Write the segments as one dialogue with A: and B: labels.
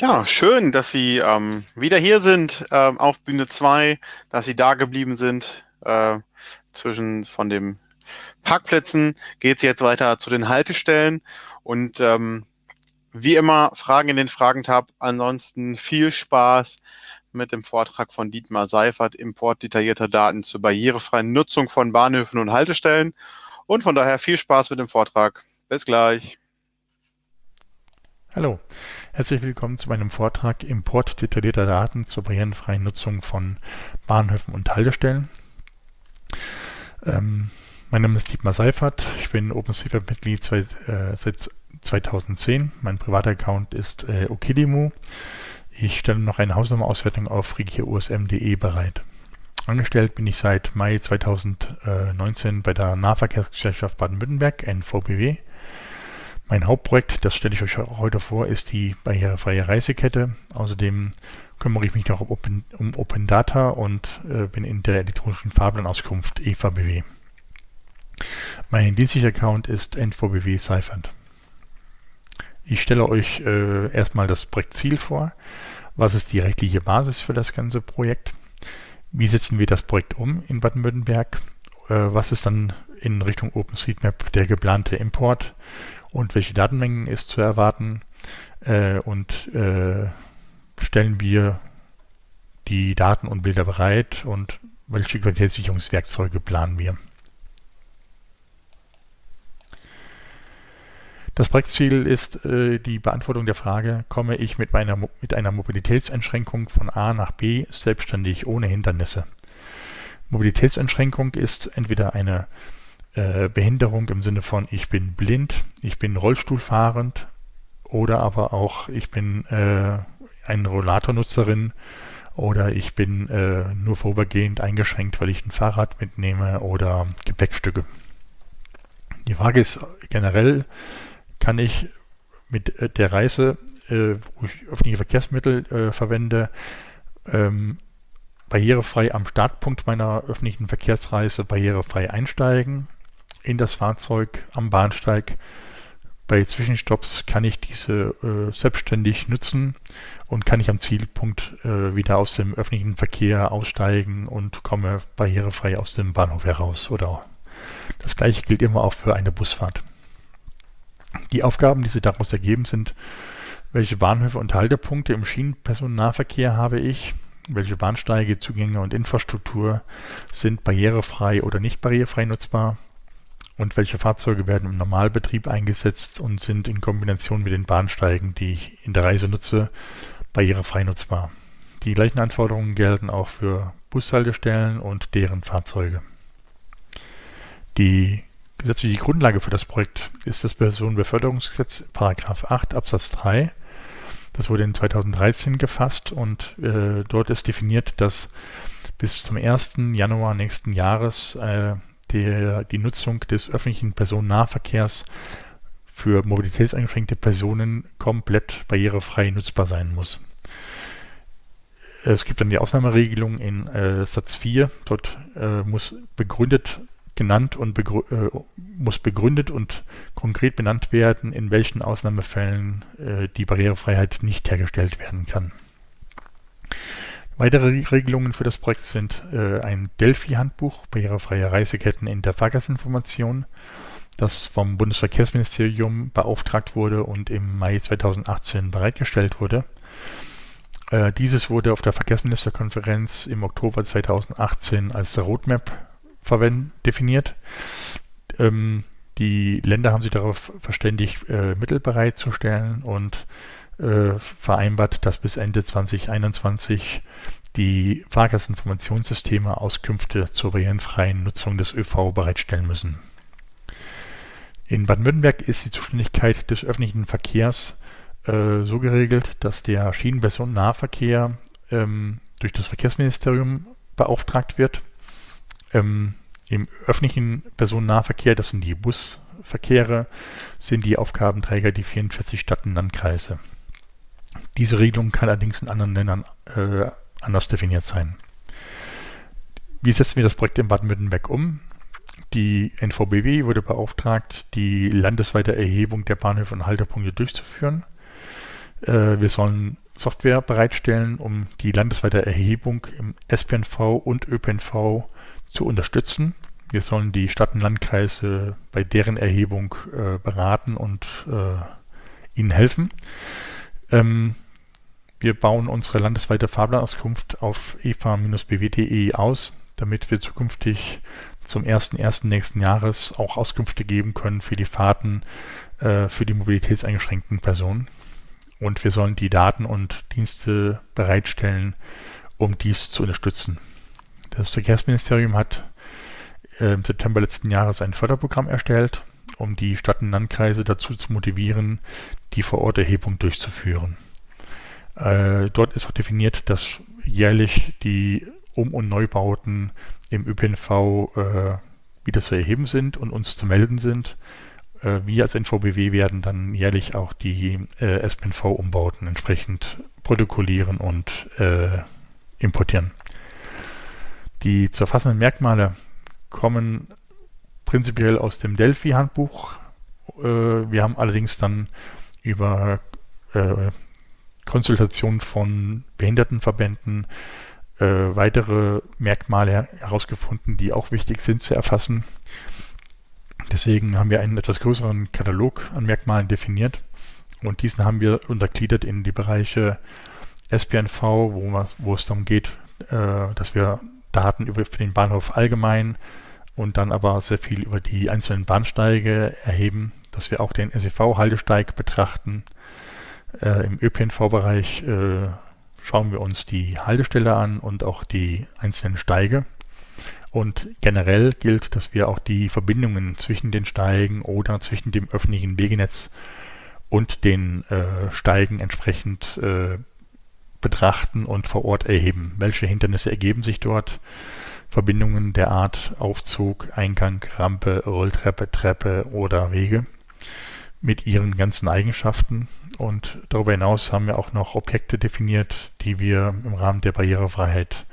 A: Ja, schön, dass Sie ähm, wieder hier sind ähm, auf Bühne 2, dass Sie da geblieben sind. Äh, zwischen von den Parkplätzen geht es jetzt weiter zu den Haltestellen. Und ähm, wie immer, Fragen in den Fragentab. Ansonsten viel Spaß mit dem Vortrag von Dietmar Seifert, Import detaillierter Daten zur barrierefreien Nutzung von Bahnhöfen und Haltestellen. Und von daher viel Spaß mit dem Vortrag. Bis gleich.
B: Hallo, herzlich willkommen zu meinem Vortrag Import detaillierter Daten zur barrierenfreien Nutzung von Bahnhöfen und Haltestellen. Ähm, mein Name ist Dietmar Seifert, ich bin OpenStreetMap-Mitglied äh, seit 2010. Mein privater Account ist äh, Okidimu. Ich stelle noch eine Hausnummerauswertung auf regiusm.de bereit. Angestellt bin ich seit Mai 2019 bei der Nahverkehrsgesellschaft Baden-Württemberg, NVBW. Mein Hauptprojekt, das stelle ich euch heute vor, ist die barrierefreie Reisekette. Außerdem kümmere ich mich noch um Open, um Open Data und äh, bin in der elektronischen Fahrplanauskunft EVBW. Mein dienstlicher Account ist NVBW Seifert. Ich stelle euch äh, erstmal das Projektziel vor. Was ist die rechtliche Basis für das ganze Projekt? Wie setzen wir das Projekt um in Baden-Württemberg? Äh, was ist dann in Richtung OpenStreetMap der geplante Import? Und welche Datenmengen ist zu erwarten äh, und äh, stellen wir die Daten und Bilder bereit und welche Qualitätssicherungswerkzeuge planen wir. Das Projektziel ist äh, die Beantwortung der Frage, komme ich mit, meiner, mit einer Mobilitätseinschränkung von A nach B selbstständig ohne Hindernisse. Mobilitätseinschränkung ist entweder eine äh, Behinderung im Sinne von ich bin blind, ich bin Rollstuhlfahrend oder aber auch ich bin äh, eine Rollatornutzerin oder ich bin äh, nur vorübergehend eingeschränkt, weil ich ein Fahrrad mitnehme oder Gepäckstücke. Die Frage ist generell, kann ich mit äh, der Reise, äh, wo ich öffentliche Verkehrsmittel äh, verwende, ähm, barrierefrei am Startpunkt meiner öffentlichen Verkehrsreise barrierefrei einsteigen in das Fahrzeug am Bahnsteig. Bei Zwischenstopps kann ich diese äh, selbstständig nutzen und kann ich am Zielpunkt äh, wieder aus dem öffentlichen Verkehr aussteigen und komme barrierefrei aus dem Bahnhof heraus. Oder das gleiche gilt immer auch für eine Busfahrt. Die Aufgaben, die sich daraus ergeben, sind, welche Bahnhöfe und Haltepunkte im Schienenpersonennahverkehr habe ich, welche Bahnsteige, Zugänge und Infrastruktur sind barrierefrei oder nicht barrierefrei nutzbar, und welche Fahrzeuge werden im Normalbetrieb eingesetzt und sind in Kombination mit den Bahnsteigen, die ich in der Reise nutze, barrierefrei nutzbar. Die gleichen Anforderungen gelten auch für Bushaltestellen und deren Fahrzeuge. Die gesetzliche Grundlage für das Projekt ist das Personenbeförderungsgesetz 8 Absatz 3. Das wurde in 2013 gefasst und äh, dort ist definiert, dass bis zum 1. Januar nächsten Jahres äh, der, die Nutzung des öffentlichen Personennahverkehrs für mobilitätseingeschränkte Personen komplett barrierefrei nutzbar sein muss. Es gibt dann die Ausnahmeregelung in äh, Satz 4. Dort äh, muss begründet genannt und begrü äh, muss begründet und konkret benannt werden, in welchen Ausnahmefällen äh, die Barrierefreiheit nicht hergestellt werden kann. Weitere Regelungen für das Projekt sind äh, ein Delphi-Handbuch, barrierefreie Reiseketten in der Fahrgastinformation, das vom Bundesverkehrsministerium beauftragt wurde und im Mai 2018 bereitgestellt wurde. Äh, dieses wurde auf der Verkehrsministerkonferenz im Oktober 2018 als Roadmap definiert. Ähm, die Länder haben sich darauf verständigt, äh, Mittel bereitzustellen und vereinbart, dass bis Ende 2021 die Fahrgastinformationssysteme Auskünfte zur barrierenfreien Nutzung des ÖV bereitstellen müssen. In Baden-Württemberg ist die Zuständigkeit des öffentlichen Verkehrs äh, so geregelt, dass der Schienenpersonennahverkehr ähm, durch das Verkehrsministerium beauftragt wird. Ähm, Im öffentlichen Personennahverkehr, das sind die Busverkehre, sind die Aufgabenträger die 44 Stadt- und Landkreise. Diese Regelung kann allerdings in anderen Ländern äh, anders definiert sein. Wie setzen wir das Projekt in Baden-Württemberg um? Die NVBW wurde beauftragt, die landesweite Erhebung der Bahnhöfe und Haltepunkte durchzuführen. Äh, wir sollen Software bereitstellen, um die landesweite Erhebung im SPNV und ÖPNV zu unterstützen. Wir sollen die Stadt- und Landkreise bei deren Erhebung äh, beraten und äh, ihnen helfen. Ähm, wir bauen unsere landesweite Fahrplanauskunft auf efa-bw.de aus, damit wir zukünftig zum 1.1. nächsten Jahres auch Auskünfte geben können für die Fahrten äh, für die mobilitätseingeschränkten Personen. Und wir sollen die Daten und Dienste bereitstellen, um dies zu unterstützen. Das Verkehrsministerium hat äh, im September letzten Jahres ein Förderprogramm erstellt, um die Stadt- und Landkreise dazu zu motivieren, die Vororterhebung durchzuführen. Äh, dort ist auch definiert, dass jährlich die Um- und Neubauten im ÖPNV äh, wieder zu erheben sind und uns zu melden sind. Äh, wir als NVBW werden dann jährlich auch die äh, SPNV-Umbauten entsprechend protokollieren und äh, importieren. Die zu erfassenden Merkmale kommen prinzipiell aus dem Delphi-Handbuch. Äh, wir haben allerdings dann über äh, Konsultation von Behindertenverbänden äh, weitere Merkmale herausgefunden, die auch wichtig sind zu erfassen. Deswegen haben wir einen etwas größeren Katalog an Merkmalen definiert und diesen haben wir untergliedert in die Bereiche SPNV, wo, wo es darum geht, äh, dass wir Daten über den Bahnhof allgemein und dann aber sehr viel über die einzelnen Bahnsteige erheben, dass wir auch den SEV-Haltesteig betrachten. Äh, Im ÖPNV-Bereich äh, schauen wir uns die Haltestelle an und auch die einzelnen Steige. Und generell gilt, dass wir auch die Verbindungen zwischen den Steigen oder zwischen dem öffentlichen Wegenetz und den äh, Steigen entsprechend äh, betrachten und vor Ort erheben. Welche Hindernisse ergeben sich dort? Verbindungen der Art Aufzug, Eingang, Rampe, Rolltreppe, Treppe oder Wege mit ihren ganzen Eigenschaften. Und darüber hinaus haben wir auch noch Objekte definiert, die wir im Rahmen der Barrierefreiheit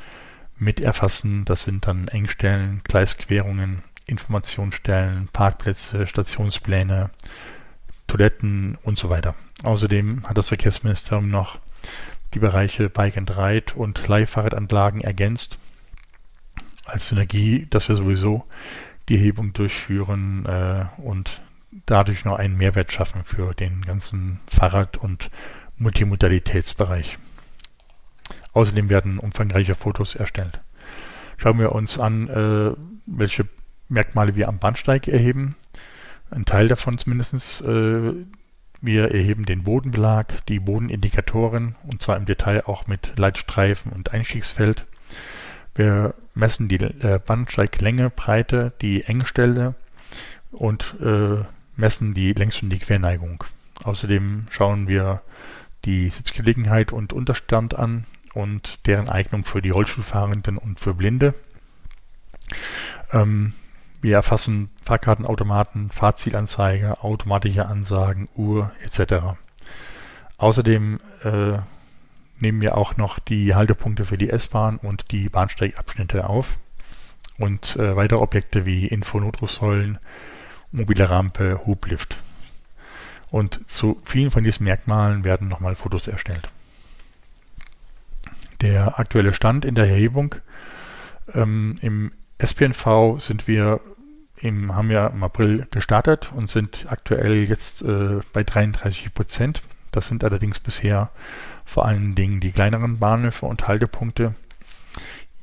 B: mit erfassen. Das sind dann Engstellen, Gleisquerungen, Informationsstellen, Parkplätze, Stationspläne, Toiletten und so weiter. Außerdem hat das Verkehrsministerium noch die Bereiche Bike and Ride und Leihfahrradanlagen ergänzt. Als Synergie, dass wir sowieso die Hebung durchführen äh, und dadurch noch einen Mehrwert schaffen für den ganzen Fahrrad- und Multimodalitätsbereich. Außerdem werden umfangreiche Fotos erstellt. Schauen wir uns an, äh, welche Merkmale wir am Bahnsteig erheben. Ein Teil davon zumindest. Äh, wir erheben den Bodenbelag, die Bodenindikatoren und zwar im Detail auch mit Leitstreifen und Einstiegsfeld. Wir messen die äh, Bahnsteiglänge, Breite, die Engstelle und äh, messen die Längs- und die Querneigung. Außerdem schauen wir die Sitzgelegenheit und Unterstand an und deren Eignung für die Rollstuhlfahrenden und für Blinde. Ähm, wir erfassen Fahrkartenautomaten, Fahrzielanzeige, automatische Ansagen, Uhr etc. Außerdem äh, nehmen wir auch noch die Haltepunkte für die S-Bahn und die Bahnsteigabschnitte auf und äh, weitere Objekte wie Infonotrufsäulen, mobile Rampe, Hublift. Und zu vielen von diesen Merkmalen werden nochmal Fotos erstellt. Der aktuelle Stand in der Erhebung. Ähm, Im SPNV sind wir im, haben wir im April gestartet und sind aktuell jetzt äh, bei 33 Prozent. Das sind allerdings bisher vor allen Dingen die kleineren Bahnhöfe und Haltepunkte.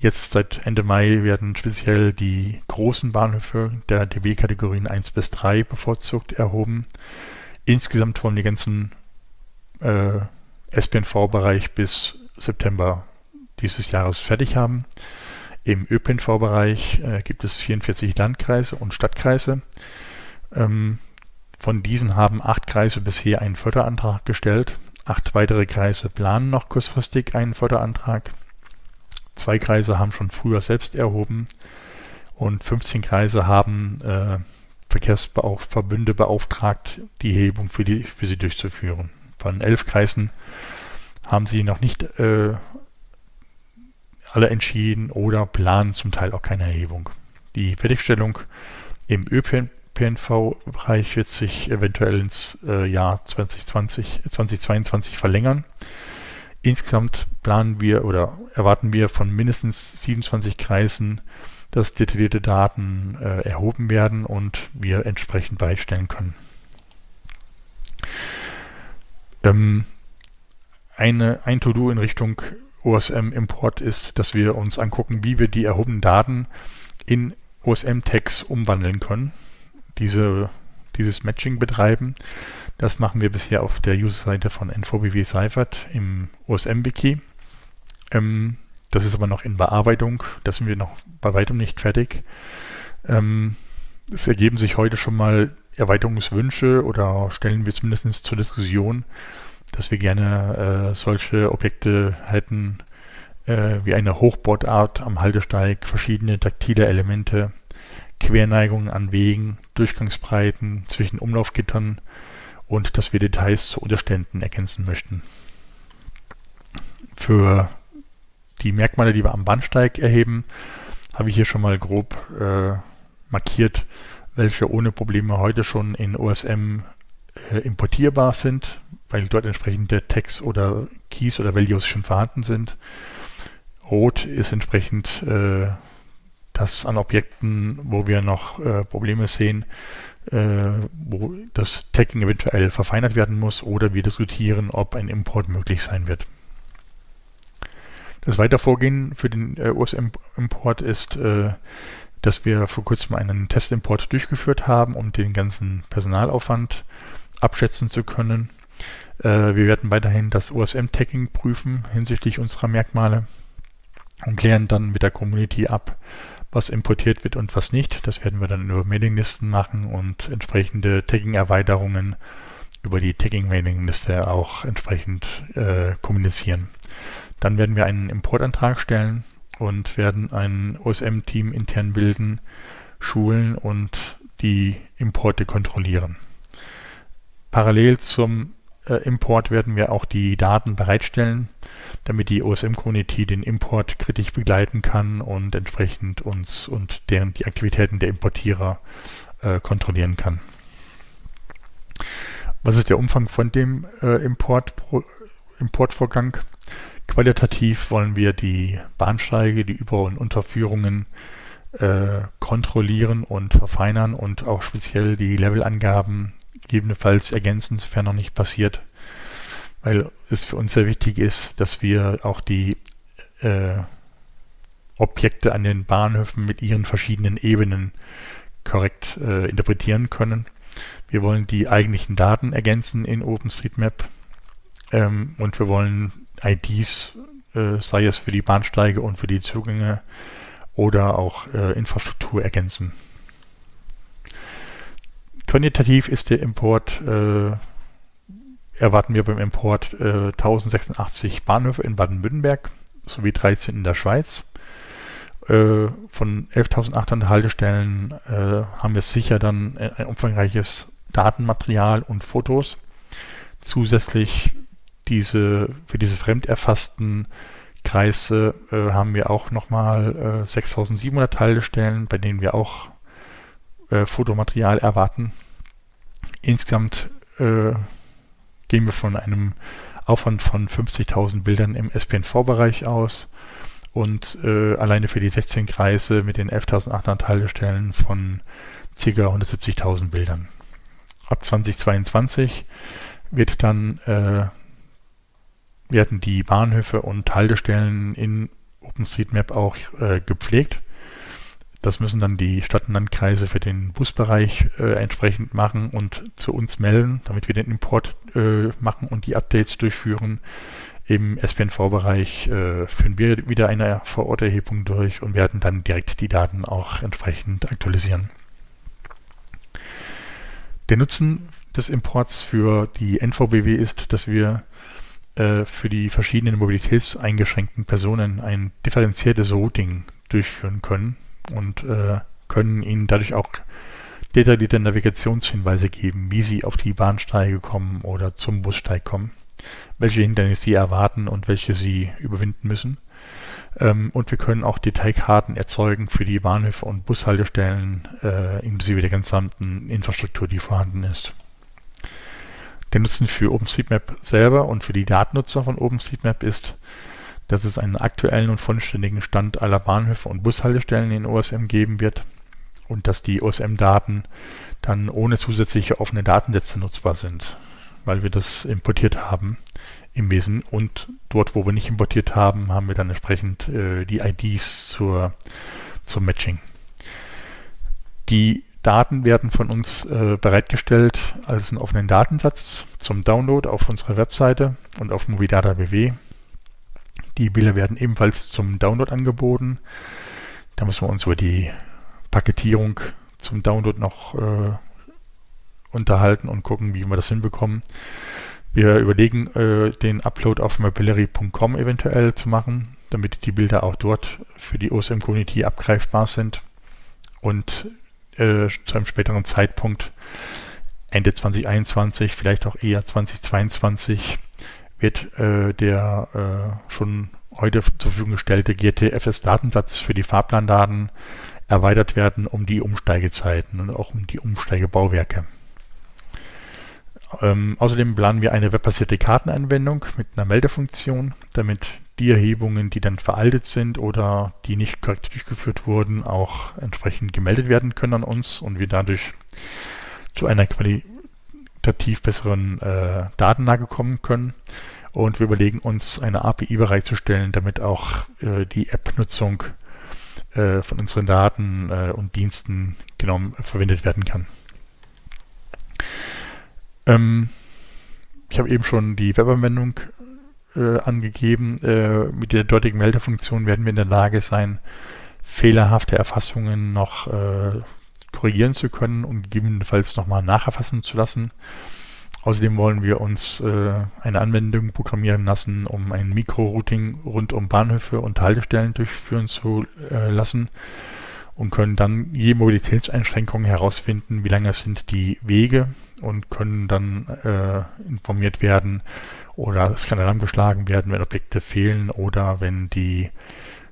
B: Jetzt seit Ende Mai werden speziell die großen Bahnhöfe der DB-Kategorien 1 bis 3 bevorzugt erhoben. Insgesamt wollen die ganzen äh, SPNV-Bereich bis September dieses Jahres fertig haben. Im ÖPNV-Bereich äh, gibt es 44 Landkreise und Stadtkreise. Ähm, von diesen haben acht Kreise bisher einen Förderantrag gestellt. Acht weitere Kreise planen noch kurzfristig einen Förderantrag. Zwei Kreise haben schon früher selbst erhoben und 15 Kreise haben äh, Verkehrsverbünde beauftragt, die Hebung für, die, für sie durchzuführen. Von elf Kreisen haben sie noch nicht äh, alle entschieden oder planen zum Teil auch keine Erhebung. Die Fertigstellung im ÖPNV-Bereich wird sich eventuell ins äh, Jahr 2020, 2022 verlängern. Insgesamt planen wir oder erwarten wir von mindestens 27 Kreisen, dass detaillierte Daten äh, erhoben werden und wir entsprechend beistellen können. Ähm, eine, ein To-Do in Richtung OSM-Import ist, dass wir uns angucken, wie wir die erhobenen Daten in OSM-Tags umwandeln können, diese, dieses Matching betreiben. Das machen wir bisher auf der User-Seite von NVBW Seifert im OSM-Wiki. Ähm, das ist aber noch in Bearbeitung, da sind wir noch bei weitem nicht fertig. Ähm, es ergeben sich heute schon mal Erweiterungswünsche oder stellen wir zumindest zur Diskussion, dass wir gerne äh, solche Objekte hätten, äh, wie eine Hochbordart am Haltesteig, verschiedene taktile Elemente, Querneigungen an Wegen, Durchgangsbreiten zwischen Umlaufgittern und dass wir Details zu Unterständen ergänzen möchten. Für die Merkmale, die wir am Bahnsteig erheben, habe ich hier schon mal grob äh, markiert, welche ohne Probleme heute schon in OSM äh, importierbar sind, weil dort entsprechende Tags oder Keys oder Values schon vorhanden sind. Rot ist entsprechend äh, das an Objekten, wo wir noch äh, Probleme sehen, wo das Tagging eventuell verfeinert werden muss oder wir diskutieren, ob ein Import möglich sein wird. Das weitere Vorgehen für den äh, OSM-Import ist, äh, dass wir vor kurzem einen Testimport durchgeführt haben, um den ganzen Personalaufwand abschätzen zu können. Äh, wir werden weiterhin das OSM-Tagging prüfen hinsichtlich unserer Merkmale und klären dann mit der Community ab, was importiert wird und was nicht. Das werden wir dann über Mailinglisten machen und entsprechende Tagging-Erweiterungen über die Tagging-Mailingliste auch entsprechend äh, kommunizieren. Dann werden wir einen Importantrag stellen und werden ein OSM-Team intern bilden, schulen und die Importe kontrollieren. Parallel zum Import werden wir auch die Daten bereitstellen, damit die OSM-Community den Import kritisch begleiten kann und entsprechend uns und deren die Aktivitäten der Importierer äh, kontrollieren kann. Was ist der Umfang von dem äh, Import, Importvorgang? Qualitativ wollen wir die Bahnsteige, die Über- und Unterführungen äh, kontrollieren und verfeinern und auch speziell die Levelangaben gegebenenfalls ergänzen, sofern noch nicht passiert, weil es für uns sehr wichtig ist, dass wir auch die äh, Objekte an den Bahnhöfen mit ihren verschiedenen Ebenen korrekt äh, interpretieren können. Wir wollen die eigentlichen Daten ergänzen in OpenStreetMap ähm, und wir wollen IDs, äh, sei es für die Bahnsteige und für die Zugänge oder auch äh, Infrastruktur ergänzen. Quantitativ ist der Import, äh, erwarten wir beim Import äh, 1086 Bahnhöfe in Baden-Württemberg sowie 13 in der Schweiz. Äh, von 11.800 Haltestellen äh, haben wir sicher dann ein umfangreiches Datenmaterial und Fotos. Zusätzlich diese, für diese fremderfassten Kreise äh, haben wir auch nochmal äh, 6700 Haltestellen, bei denen wir auch äh, Fotomaterial erwarten. Insgesamt äh, gehen wir von einem Aufwand von 50.000 Bildern im SPNV-Bereich aus und äh, alleine für die 16 Kreise mit den 11.800 Haltestellen von ca. 170.000 Bildern. Ab 2022 wird dann äh, werden die Bahnhöfe und Haltestellen in OpenStreetMap auch äh, gepflegt. Das müssen dann die Stadt- und Landkreise für den Busbereich äh, entsprechend machen und zu uns melden, damit wir den Import äh, machen und die Updates durchführen. Im SPNV-Bereich äh, führen wir wieder eine Vororterhebung durch und werden dann direkt die Daten auch entsprechend aktualisieren. Der Nutzen des Imports für die NVBW ist, dass wir äh, für die verschiedenen mobilitätseingeschränkten Personen ein differenziertes Routing durchführen können und äh, können ihnen dadurch auch detaillierte Navigationshinweise geben, wie sie auf die Bahnsteige kommen oder zum Bussteig kommen, welche Hindernisse sie erwarten und welche sie überwinden müssen. Ähm, und wir können auch Detailkarten erzeugen für die Bahnhöfe und Bushaltestellen, äh, inklusive der gesamten Infrastruktur, die vorhanden ist. Der Nutzen für OpenStreetMap selber und für die Datennutzer von OpenStreetMap ist, dass es einen aktuellen und vollständigen Stand aller Bahnhöfe und Bushaltestellen in OSM geben wird und dass die OSM-Daten dann ohne zusätzliche offene Datensätze nutzbar sind, weil wir das importiert haben im Wesen. Und dort, wo wir nicht importiert haben, haben wir dann entsprechend äh, die IDs zur, zum Matching. Die Daten werden von uns äh, bereitgestellt als einen offenen Datensatz zum Download auf unserer Webseite und auf Movidata BW. Die Bilder werden ebenfalls zum Download angeboten. Da müssen wir uns über die Paketierung zum Download noch äh, unterhalten und gucken, wie wir das hinbekommen. Wir überlegen, äh, den Upload auf mapillary.com eventuell zu machen, damit die Bilder auch dort für die OSM-Community abgreifbar sind. Und äh, zu einem späteren Zeitpunkt, Ende 2021, vielleicht auch eher 2022, wird äh, der äh, schon heute zur Verfügung gestellte GTFS-Datensatz für die Fahrplandaten erweitert werden um die Umsteigezeiten und auch um die Umsteigebauwerke. Ähm, außerdem planen wir eine webbasierte Kartenanwendung mit einer Meldefunktion, damit die Erhebungen, die dann veraltet sind oder die nicht korrekt durchgeführt wurden, auch entsprechend gemeldet werden können an uns und wir dadurch zu einer qualitativ besseren äh, Datenlage kommen können. Und wir überlegen uns, eine API bereitzustellen, damit auch äh, die App-Nutzung äh, von unseren Daten äh, und Diensten genommen verwendet werden kann. Ähm, ich habe eben schon die Webanwendung äh, angegeben. Äh, mit der dortigen Meldefunktion werden wir in der Lage sein, fehlerhafte Erfassungen noch äh, korrigieren zu können und gegebenenfalls nochmal nacherfassen zu lassen. Außerdem wollen wir uns äh, eine Anwendung programmieren lassen, um ein Mikro-Routing rund um Bahnhöfe und Haltestellen durchführen zu äh, lassen und können dann je Mobilitätseinschränkungen herausfinden, wie lange sind die Wege und können dann äh, informiert werden oder es kann Alarm geschlagen werden, wenn Objekte fehlen oder wenn die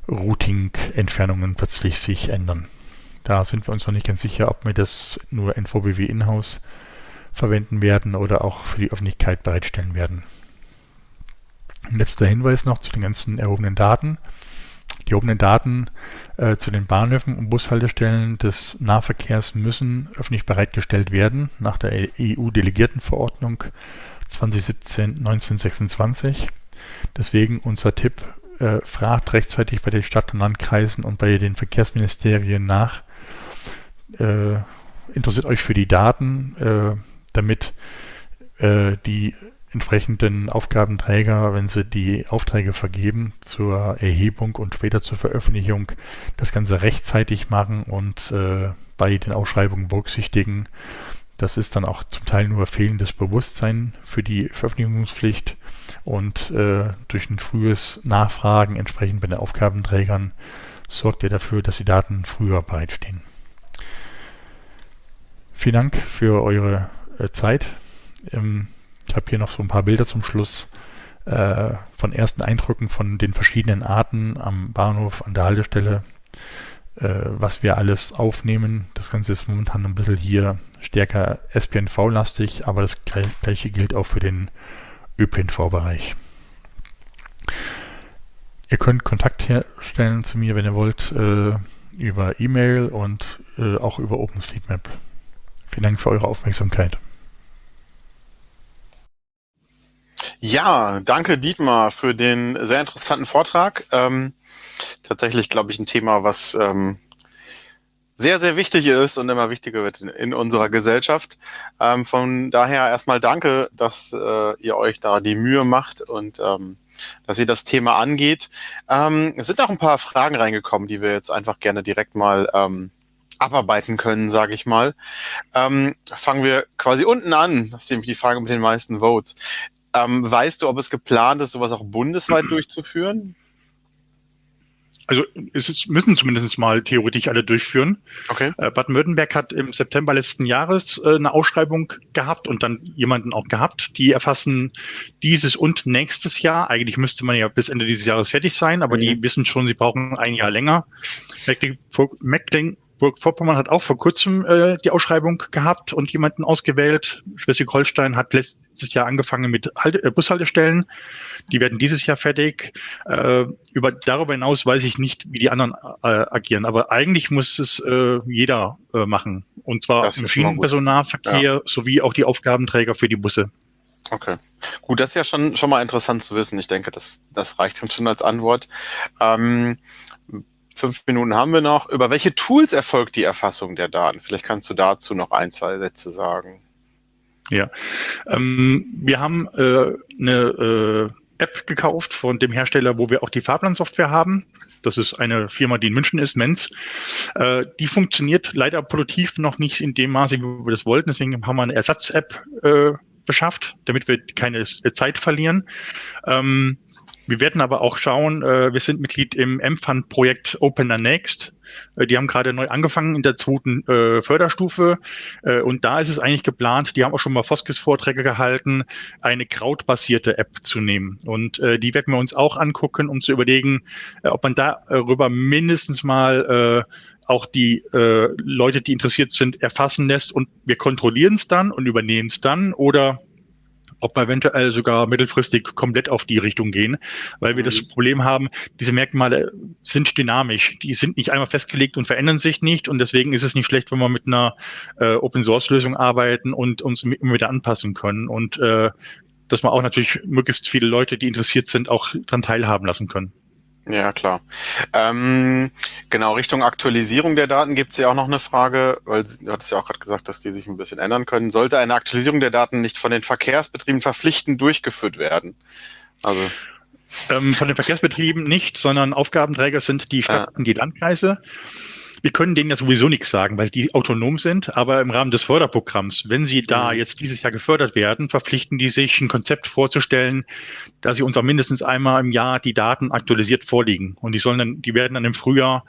B: Routing-Entfernungen plötzlich sich ändern. Da sind wir uns noch nicht ganz sicher, ob wir das nur NVBW in-house verwenden werden oder auch für die Öffentlichkeit bereitstellen werden. Letzter Hinweis noch zu den ganzen erhobenen Daten. Die erhobenen Daten äh, zu den Bahnhöfen und Bushaltestellen des Nahverkehrs müssen öffentlich bereitgestellt werden nach der EU-Delegiertenverordnung 2017-1926. Deswegen unser Tipp, äh, fragt rechtzeitig bei den Stadt- und Landkreisen und bei den Verkehrsministerien nach. Äh, interessiert euch für die Daten, äh, damit äh, die entsprechenden Aufgabenträger, wenn sie die Aufträge vergeben zur Erhebung und später zur Veröffentlichung, das Ganze rechtzeitig machen und äh, bei den Ausschreibungen berücksichtigen. Das ist dann auch zum Teil nur fehlendes Bewusstsein für die Veröffentlichungspflicht und äh, durch ein frühes Nachfragen entsprechend bei den Aufgabenträgern sorgt ihr dafür, dass die Daten früher bereitstehen. Vielen Dank für eure äh, Zeit. Ähm, ich habe hier noch so ein paar Bilder zum Schluss äh, von ersten Eindrücken von den verschiedenen Arten am Bahnhof, an der Haltestelle, äh, was wir alles aufnehmen. Das Ganze ist momentan ein bisschen hier stärker SPNV-lastig, aber das gleiche gilt auch für den ÖPNV-Bereich. Ihr könnt Kontakt herstellen zu mir, wenn ihr wollt, äh, über E-Mail und äh, auch über OpenStreetMap. Vielen Dank für eure Aufmerksamkeit.
A: Ja, danke Dietmar für den sehr interessanten Vortrag. Ähm, tatsächlich, glaube ich, ein Thema, was ähm, sehr, sehr wichtig ist und immer wichtiger wird in, in unserer Gesellschaft. Ähm, von daher erstmal danke, dass äh, ihr euch da die Mühe macht und ähm, dass ihr das Thema angeht. Ähm, es sind auch ein paar Fragen reingekommen, die wir jetzt einfach gerne direkt mal ähm, abarbeiten können, sage ich mal. Ähm, fangen wir quasi unten an, das ist nämlich die Frage mit den meisten Votes. Ähm, weißt du, ob es geplant ist, sowas auch bundesweit mhm. durchzuführen?
C: Also es ist, müssen zumindest mal theoretisch alle durchführen.
A: Okay.
C: Äh, Baden-Württemberg hat im September letzten Jahres äh, eine Ausschreibung gehabt und dann jemanden auch gehabt. Die erfassen dieses und nächstes Jahr. Eigentlich müsste man ja bis Ende dieses Jahres fertig sein, aber mhm. die wissen schon, sie brauchen ein Jahr länger. Mecklenburg, Mecklenburg-Vorpommern hat auch vor kurzem äh, die Ausschreibung gehabt und jemanden ausgewählt. Schleswig-Holstein hat letztes Jahr angefangen mit Halte, äh, Bushaltestellen. Die werden dieses Jahr fertig. Äh, über, darüber hinaus weiß ich nicht, wie die anderen äh, agieren. Aber eigentlich muss es äh, jeder äh, machen. Und zwar im Schienenpersonalverkehr ja. sowie auch die Aufgabenträger für die Busse.
A: Okay. Gut, das ist ja schon, schon mal interessant zu wissen. Ich denke, das, das reicht uns schon als Antwort. Ähm, fünf Minuten haben wir noch. Über welche Tools erfolgt die Erfassung der Daten? Vielleicht kannst du dazu noch ein, zwei Sätze sagen.
C: Ja, ähm, wir haben äh, eine äh, App gekauft von dem Hersteller, wo wir auch die Fahrplansoftware haben. Das ist eine Firma, die in München ist, Menz. Äh, die funktioniert leider produktiv noch nicht in dem Maße, wie wir das wollten. Deswegen haben wir eine Ersatz-App äh, beschafft, damit wir keine Zeit verlieren. Ähm, wir werden aber auch schauen, äh, wir sind Mitglied im M-Fund-Projekt Opener Next. Äh, die haben gerade neu angefangen in der zweiten äh, Förderstufe. Äh, und da ist es eigentlich geplant, die haben auch schon mal Foskis-Vorträge gehalten, eine krautbasierte App zu nehmen. Und äh, die werden wir uns auch angucken, um zu überlegen, äh, ob man darüber mindestens mal auch die Leute, die interessiert sind, erfassen lässt und wir kontrollieren es dann und übernehmen es dann oder ob wir eventuell sogar mittelfristig komplett auf die Richtung gehen, weil wir mhm. das Problem haben, diese Merkmale sind dynamisch. Die sind nicht einmal festgelegt und verändern sich nicht und deswegen ist es nicht schlecht, wenn wir mit einer äh, Open-Source-Lösung arbeiten und uns immer wieder anpassen können und äh, dass wir auch natürlich möglichst viele Leute, die interessiert sind, auch daran teilhaben lassen können.
A: Ja, klar. Ähm, genau, Richtung Aktualisierung der Daten gibt es ja auch noch eine Frage, weil du hattest ja auch gerade gesagt, dass die sich ein bisschen ändern können. Sollte eine Aktualisierung der Daten nicht von den Verkehrsbetrieben verpflichtend durchgeführt werden?
C: Also ähm, von den Verkehrsbetrieben nicht, sondern Aufgabenträger sind die Städte und die Landkreise. Wir können denen ja sowieso nichts sagen, weil die autonom sind, aber im Rahmen des Förderprogramms, wenn sie da mhm. jetzt dieses Jahr gefördert werden, verpflichten die sich, ein Konzept vorzustellen, dass sie uns auch mindestens einmal im Jahr die Daten aktualisiert vorliegen. Und die sollen dann, die werden dann im Frühjahr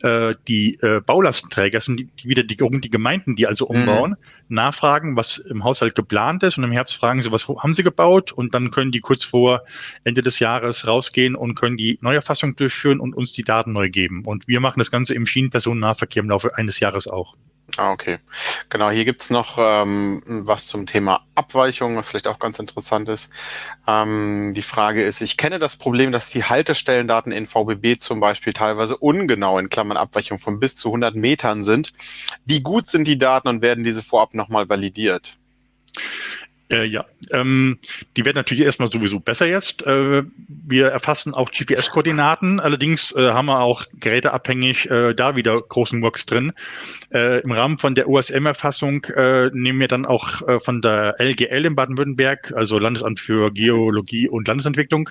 C: äh, die äh, Baulastenträger, sind die, wieder die, die Gemeinden, die also umbauen, mhm. nachfragen, was im Haushalt geplant ist und im Herbst fragen sie, was haben sie gebaut und dann können die kurz vor Ende des Jahres rausgehen und können die Neuerfassung durchführen und uns die Daten neu geben. Und wir machen das Ganze im Schienenpersonennahverkehr im Laufe eines Jahres auch.
A: Ah, okay. Genau, hier gibt's noch ähm, was zum Thema Abweichung, was vielleicht auch ganz interessant ist. Ähm, die Frage ist, ich kenne das Problem, dass die Haltestellendaten in VBB zum Beispiel teilweise ungenau in Klammern Abweichung von bis zu 100 Metern sind. Wie gut sind die Daten und werden diese vorab nochmal validiert?
C: Äh, ja, ähm, die werden natürlich erstmal sowieso besser jetzt. Äh, wir erfassen auch GPS-Koordinaten. Allerdings äh, haben wir auch geräteabhängig äh, da wieder großen Works drin. Äh, Im Rahmen von der OSM-Erfassung äh, nehmen wir dann auch von der LGL in Baden-Württemberg, also Landesamt für Geologie und Landesentwicklung,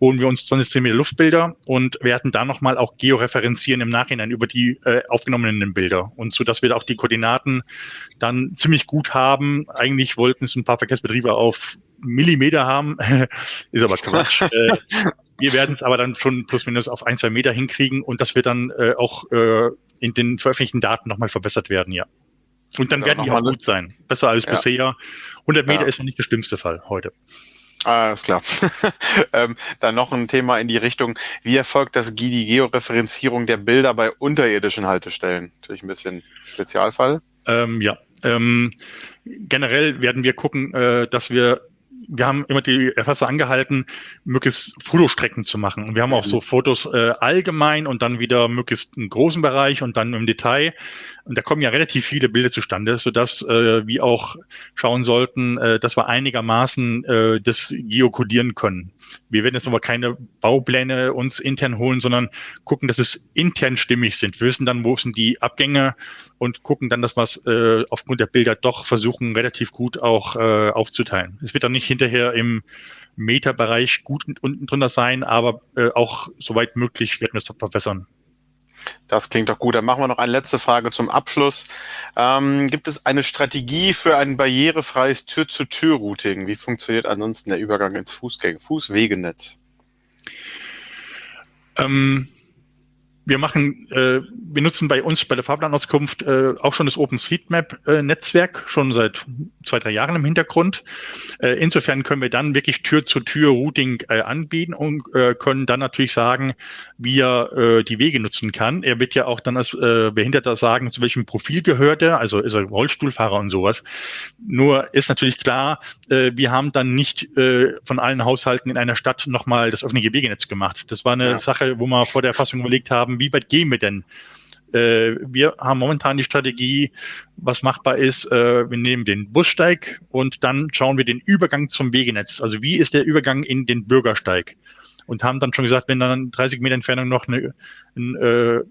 C: holen wir uns 20 Meter Luftbilder und werden da nochmal auch georeferenzieren im Nachhinein über die aufgenommenen Bilder. Und so, dass wir da auch die Koordinaten dann ziemlich gut haben. Eigentlich wollten es ein paar Verkehrsbetriebe auf Millimeter haben, ist aber Quatsch. äh, wir werden es aber dann schon plus minus auf ein, zwei Meter hinkriegen und das wird dann äh, auch äh, in den veröffentlichten Daten nochmal verbessert werden, ja. Und dann ja, werden die auch gut sein. Besser als ja. bisher. 100 Meter ja. ist noch nicht der schlimmste Fall heute.
A: Ah, ist klar. ähm, dann noch ein Thema in die Richtung, wie erfolgt das die Georeferenzierung der Bilder bei unterirdischen Haltestellen? Natürlich ein bisschen Spezialfall.
C: Ähm, ja, ähm, generell werden wir gucken, äh, dass wir wir haben immer die Erfasser angehalten, möglichst Fotostrecken zu machen. Und wir haben auch so Fotos äh, allgemein und dann wieder möglichst einen großen Bereich und dann im Detail. Und da kommen ja relativ viele Bilder zustande, sodass äh, wir auch schauen sollten, äh, dass wir einigermaßen äh, das geokodieren können. Wir werden jetzt aber keine Baupläne uns intern holen, sondern gucken, dass es intern stimmig sind. Wir wissen dann, wo sind die Abgänge und gucken dann, dass wir es äh, aufgrund der Bilder doch versuchen, relativ gut auch äh, aufzuteilen. Es wird dann nicht hinterher im Meterbereich gut unten drunter sein, aber äh, auch soweit möglich werden wir es verbessern.
A: Das klingt doch gut. Dann machen wir noch eine letzte Frage zum Abschluss. Ähm, gibt es eine Strategie für ein barrierefreies Tür-zu-Tür-Routing? Wie funktioniert ansonsten der Übergang ins Fußgänger Fußwegenetz?
C: Ähm, wir machen, äh, wir nutzen bei uns bei der Fahrplanauskunft äh, auch schon das OpenStreetMap-Netzwerk schon seit zwei, drei Jahren im Hintergrund. Äh, insofern können wir dann wirklich Tür-zu-Tür-Routing äh, anbieten und äh, können dann natürlich sagen, wie er äh, die Wege nutzen kann. Er wird ja auch dann als äh, Behinderter sagen, zu welchem Profil gehört er, also ist er Rollstuhlfahrer und sowas. Nur ist natürlich klar, äh, wir haben dann nicht äh, von allen Haushalten in einer Stadt nochmal das öffentliche Wegenetz gemacht. Das war eine ja. Sache, wo wir vor der Fassung überlegt haben, wie weit gehen wir denn? Äh, wir haben momentan die Strategie, was machbar ist, äh, wir nehmen den Bussteig und dann schauen wir den Übergang zum Wegenetz. Also wie ist der Übergang in den Bürgersteig? Und haben dann schon gesagt, wenn dann 30 Meter Entfernung noch eine, eine, äh,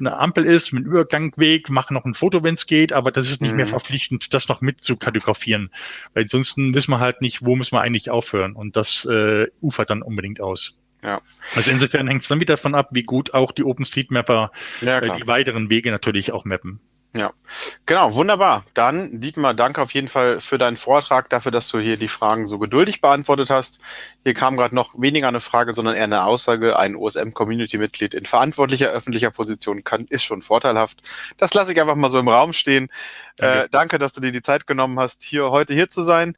C: eine Ampel ist mit Übergangweg, machen noch ein Foto, wenn es geht, aber das ist nicht mhm. mehr verpflichtend, das noch mit zu kartografieren. Weil ansonsten wissen wir halt nicht, wo müssen wir eigentlich aufhören. Und das äh, ufert dann unbedingt aus. Ja. Also insofern hängt es dann wieder davon ab, wie gut auch die OpenStreetMapper ja, äh, die weiteren Wege natürlich auch mappen.
A: Ja, genau, wunderbar. Dann, Dietmar, danke auf jeden Fall für deinen Vortrag, dafür, dass du hier die Fragen so geduldig beantwortet hast. Hier kam gerade noch weniger eine Frage, sondern eher eine Aussage. Ein OSM-Community-Mitglied in verantwortlicher öffentlicher Position kann, ist schon vorteilhaft. Das lasse ich einfach mal so im Raum stehen. Danke. Äh, danke, dass du dir die Zeit genommen hast, hier heute hier zu sein.